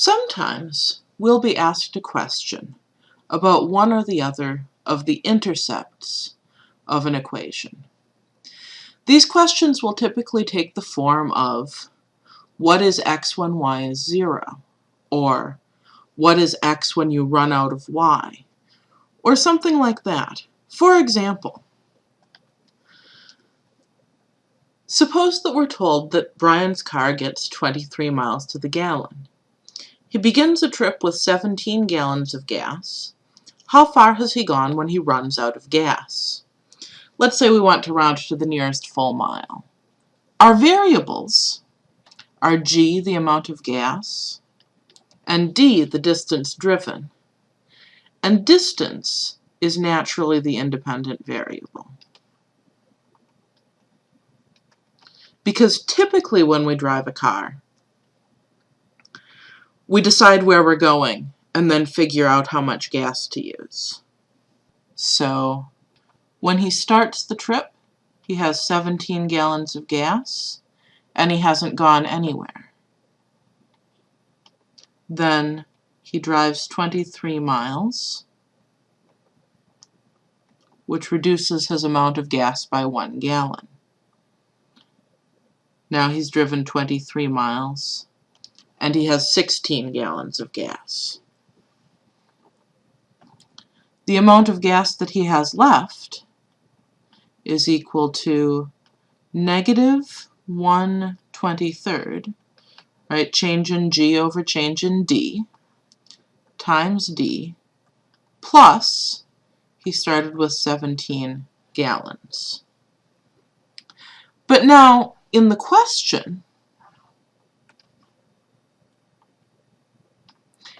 Sometimes we'll be asked a question about one or the other of the intercepts of an equation. These questions will typically take the form of what is x when y is 0? Or what is x when you run out of y? Or something like that. For example, suppose that we're told that Brian's car gets 23 miles to the gallon. He begins a trip with 17 gallons of gas. How far has he gone when he runs out of gas? Let's say we want to round to the nearest full mile. Our variables are g, the amount of gas, and d, the distance driven. And distance is naturally the independent variable. Because typically when we drive a car, we decide where we're going and then figure out how much gas to use. So when he starts the trip, he has 17 gallons of gas and he hasn't gone anywhere. Then he drives 23 miles, which reduces his amount of gas by one gallon. Now he's driven 23 miles and he has 16 gallons of gas. The amount of gas that he has left is equal to negative 1 23rd, right, change in G over change in D, times D, plus he started with 17 gallons. But now, in the question,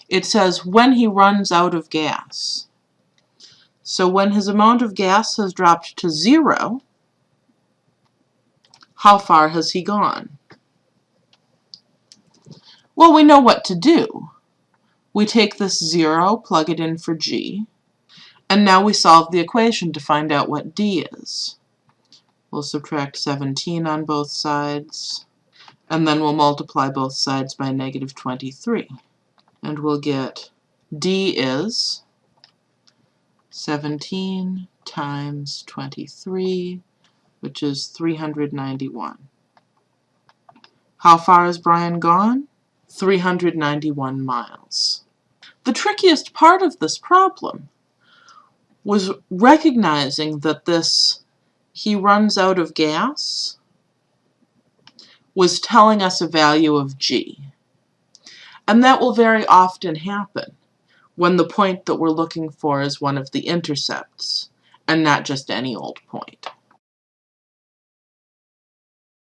it says when he runs out of gas. So when his amount of gas has dropped to zero, how far has he gone? Well, we know what to do. We take this zero, plug it in for g, and now we solve the equation to find out what d is. We'll subtract 17 on both sides, and then we'll multiply both sides by negative 23 and we'll get D is 17 times 23, which is 391. How far has Brian gone? 391 miles. The trickiest part of this problem was recognizing that this he runs out of gas was telling us a value of g. And that will very often happen when the point that we're looking for is one of the intercepts and not just any old point.